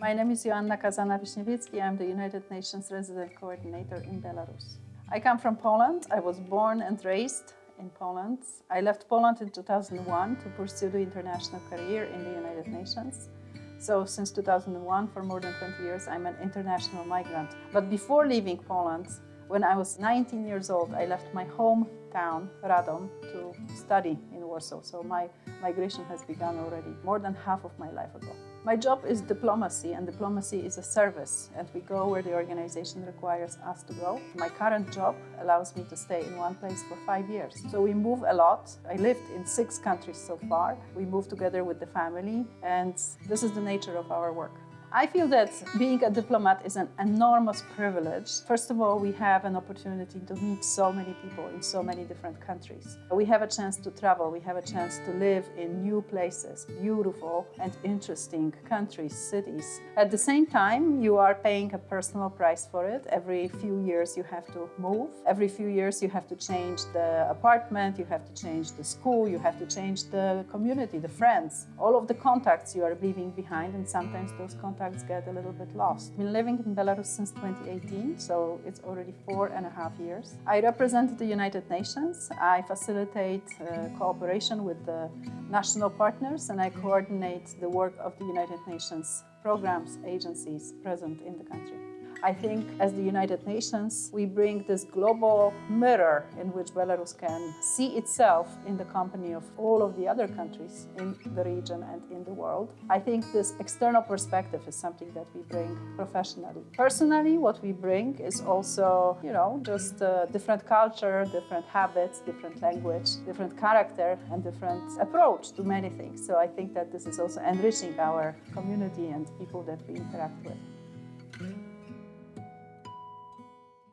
My name is Joanna Kazana-Wiśniewska. I'm the United Nations Resident Coordinator in Belarus. I come from Poland. I was born and raised in Poland. I left Poland in 2001 to pursue the international career in the United Nations. So since 2001, for more than 20 years, I'm an international migrant. But before leaving Poland, when I was 19 years old, I left my hometown, Radom, to study in Warsaw. So my migration has begun already more than half of my life ago. My job is diplomacy, and diplomacy is a service, and we go where the organization requires us to go. My current job allows me to stay in one place for five years. So we move a lot. I lived in six countries so far. We move together with the family, and this is the nature of our work. I feel that being a diplomat is an enormous privilege. First of all, we have an opportunity to meet so many people in so many different countries. We have a chance to travel, we have a chance to live in new places, beautiful and interesting countries, cities. At the same time, you are paying a personal price for it. Every few years you have to move. Every few years you have to change the apartment, you have to change the school, you have to change the community, the friends. All of the contacts you are leaving behind and sometimes those contacts get a little bit lost. I've been living in Belarus since 2018, so it's already four and a half years. I represent the United Nations. I facilitate uh, cooperation with the national partners and I coordinate the work of the United Nations programs, agencies present in the country. I think as the United Nations, we bring this global mirror in which Belarus can see itself in the company of all of the other countries in the region and in the world. I think this external perspective is something that we bring professionally. Personally, what we bring is also, you know, just a different culture, different habits, different language, different character and different approach to many things. So I think that this is also enriching our community and people that we interact with.